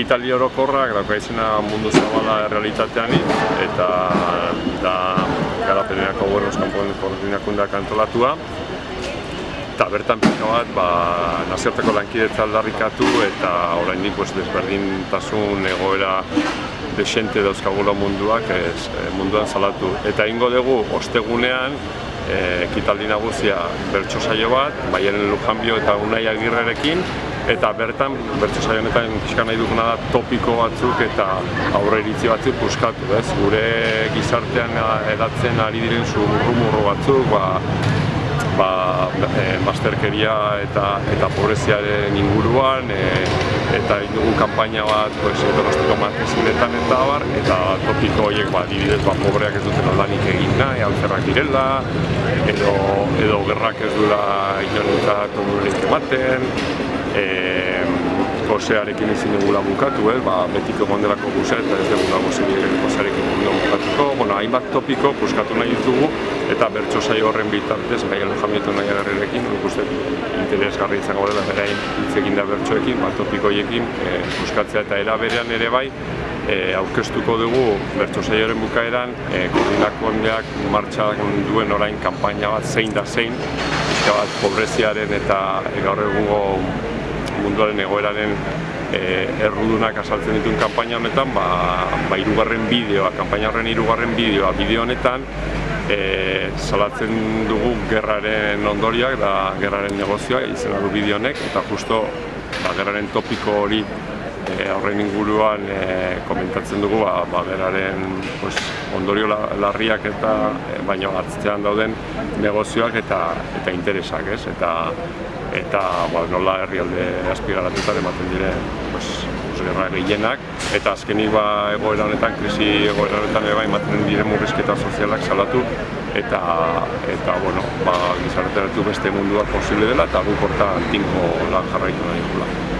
Itali orokorrak dauka mundu zabala realitatean eta da garapenerako buenos kanpoen koordinakundeak antolatua eta bertan pixka bat ba, nazioarteko lankidetza aldarrikatu eta oraindik pues, desberdintasun egoera desente dauzkagula munduak ez, munduan salatu. Eta ingo dugu ostegunean e, ekitaldi nagusia bertso saio bat, Baiaren Lujanbio eta Unai Agirrerekin eta bertan, bertso saio honetan pixka nahi duguna da topiko batzuk eta aurre iritzi batzuk puskatu, ez? Gure gizartean edatzen ari diren zurrumurro batzuk, ba, ba, e, masterkeria eta, eta pobreziaren inguruan, e, eta indugu kanpaina bat, pues, donostiko markezinetan eta abar, eta topiko horiek, ba, dibidez, ba, pobreak ez duten aldanik egin nahi, altzerrak direla, edo, edo gerrak ez duela inorentzat onurik ematen, e, gozearekin ezin dugula bukatu, eh? ba, betiko gondelako gozea eta ez dugula gozearekin bukatuko. Bueno, hainbat topiko puskatu nahi ditugu eta bertso saio horren bitartez, gai alojamietu nahi agarrerekin, nik uste interesgarri izango dela berain hitz egin da bertsoekin, ba, topikoiekin e, puskatzea eta eraberean ere bai, e, aurkeztuko dugu bertso saioaren bukaeran, e, koordinako hondeak martxak duen orain kanpaina bat zein da zein, bat pobreziaren eta gaur egungo munduaren egoeraren e, errudunak asaltzen dituen kanpaina honetan, ba, ba irugarren bideoa, kanpaina horren irugarren bideoa, bideo honetan, e, salatzen dugu gerraren ondoriak da gerraren negozioa izena du bideo honek, eta justo ba, gerraren topiko hori e, horren inguruan e, komentatzen dugu ba, ba gerraren pues, ondorio larriak eta e, baino atzean dauden negozioak eta eta interesak, ez? Eta eta ba, nola herrialde azpigaratuta ematen dire pues, gerra gehienak. Eta azkenik ba, egoera honetan, krisi egoera honetan ere bai ematen dire murrizketa sozialak salatu. Eta eta bueno, ba, gizarteratu beste mundua posible dela eta guk horta tinko lan jarraitu nahi